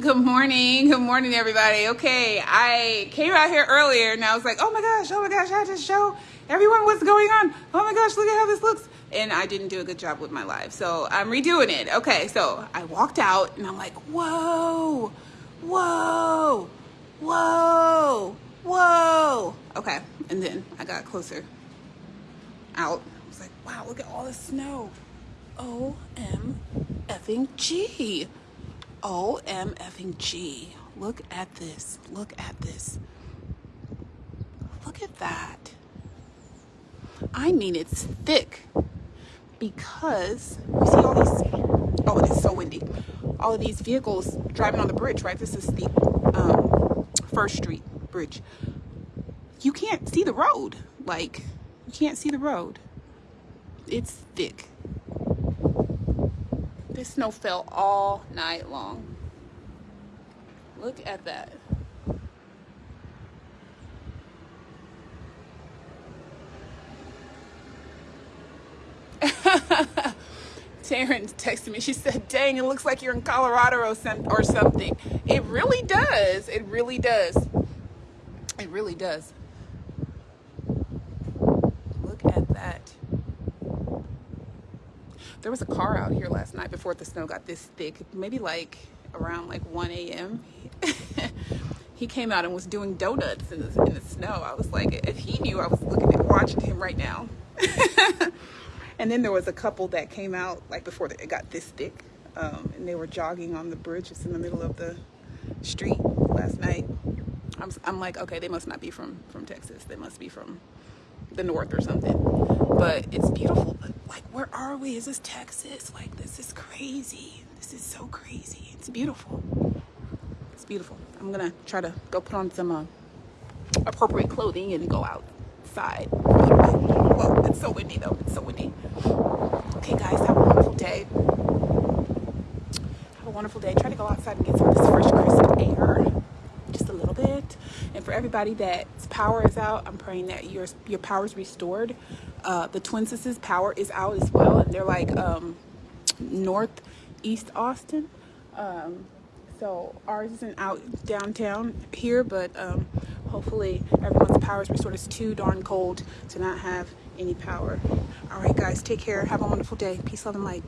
Good morning. Good morning, everybody. Okay, I came out here earlier and I was like, oh my gosh, oh my gosh, I just show everyone what's going on. Oh my gosh, look at how this looks. And I didn't do a good job with my live. So I'm redoing it. Okay, so I walked out and I'm like, whoa, whoa, whoa, whoa. Okay, and then I got closer out. I was like, wow, look at all the snow. O-M effing G. O-M effing G. Look at this. Look at this. Look at that. I mean, it's thick because you see all these, oh, it is so windy. All of these vehicles driving on the bridge, right? This is the um, First Street Bridge. You can't see the road. Like, you can't see the road. It's thick. This snow fell all night long. Look at that. Taryn texted me. She said, dang, it looks like you're in Colorado or, something. It really does. It really does. It really does. There was a car out here last night before the snow got this thick, maybe like around like 1 a.m. he came out and was doing donuts in the, in the snow. I was like, if he knew I was looking at watching him right now. and then there was a couple that came out like before it got this thick. Um, and they were jogging on the bridge just in the middle of the street last night. I'm, I'm like, okay, they must not be from, from Texas. They must be from the north or something. But it's beautiful. But like, where are we? Is this Texas? Like, this is crazy. This is so crazy. It's beautiful. It's beautiful. I'm gonna try to go put on some uh, appropriate clothing and go outside. Whoa, it's so windy though. It's so windy. Okay, guys, have a wonderful day. Have a wonderful day. Try to go outside and get some of this fresh, crisp air just a little bit. And for everybody that's power is out, I'm praying that your your power is restored. Uh, the Twin Sisters power is out as well, and they're like um, northeast Austin. Um, so ours isn't out downtown here, but um, hopefully everyone's power is restored. It's too darn cold to not have any power. All right, guys, take care. Have a wonderful day. Peace, love, and light.